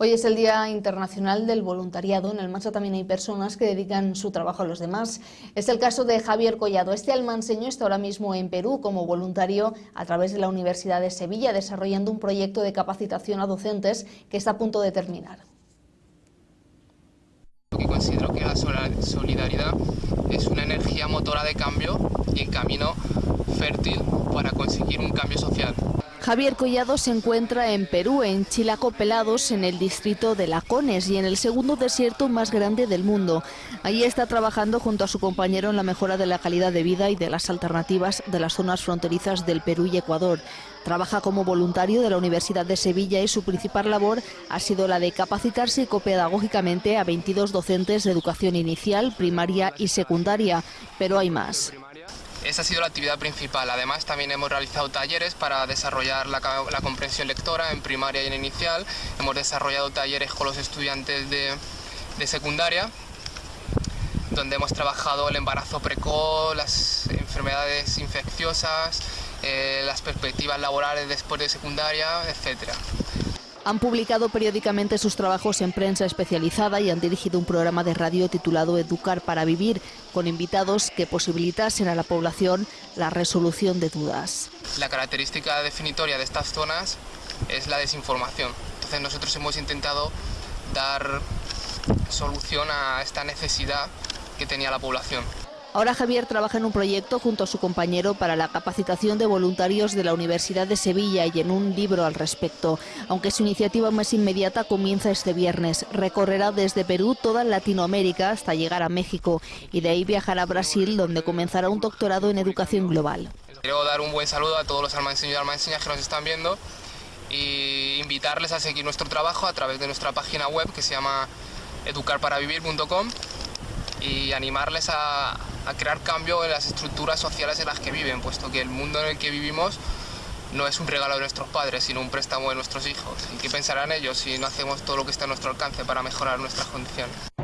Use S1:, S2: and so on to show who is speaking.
S1: Hoy es el Día Internacional del Voluntariado. En el Mansa también hay personas que dedican su trabajo a los demás. Es el caso de Javier Collado. Este almanseño está ahora mismo en Perú como voluntario a través de la Universidad de Sevilla, desarrollando un proyecto de capacitación a docentes que está a punto de terminar.
S2: considero que la solidaridad es una energía motora de cambio y el camino fértil para conseguir un cambio social.
S1: Javier Collado se encuentra en Perú, en Chilaco Pelados, en el distrito de Lacones y en el segundo desierto más grande del mundo. Allí está trabajando junto a su compañero en la mejora de la calidad de vida y de las alternativas de las zonas fronterizas del Perú y Ecuador. Trabaja como voluntario de la Universidad de Sevilla y su principal labor ha sido la de capacitar psicopedagógicamente a 22 docentes de educación inicial, primaria y secundaria, pero hay más.
S2: Esa ha sido la actividad principal. Además, también hemos realizado talleres para desarrollar la, comprensión lectora en primaria y en inicial. Hemos desarrollado talleres con los estudiantes de, secundaria, donde hemos trabajado el embarazo precoz, las enfermedades infecciosas, eh, las perspectivas laborales después de secundaria, etcétera.
S1: Han publicado periódicamente sus trabajos en prensa especializada y han dirigido un programa de radio titulado Educar para Vivir, con invitados que posibilitasen a la población la resolución de dudas.
S2: La característica definitoria de estas zonas es la desinformación. Entonces nosotros hemos intentado dar solución a esta necesidad que tenía la población.
S1: Ahora Javier trabaja en un proyecto junto a su compañero para la capacitación de voluntarios de la Universidad de Sevilla y en un libro al respecto. Aunque su iniciativa más inmediata comienza este viernes. Recorrerá desde Perú toda Latinoamérica hasta llegar a México y de ahí viajará a Brasil donde comenzará un doctorado en educación global.
S2: Quiero dar un buen saludo a todos los almanseños y almanseñas que nos están viendo y invitarles a seguir nuestro trabajo a través de nuestra página web que se llama educarparavivir.com y animarles a, a crear cambio en las estructuras sociales en las que viven, puesto que el mundo en el que vivimos no es un regalo de nuestros padres, sino un préstamo de nuestros hijos. ¿Y qué pensarán ellos si no hacemos todo lo que está a nuestro alcance para mejorar nuestras condiciones?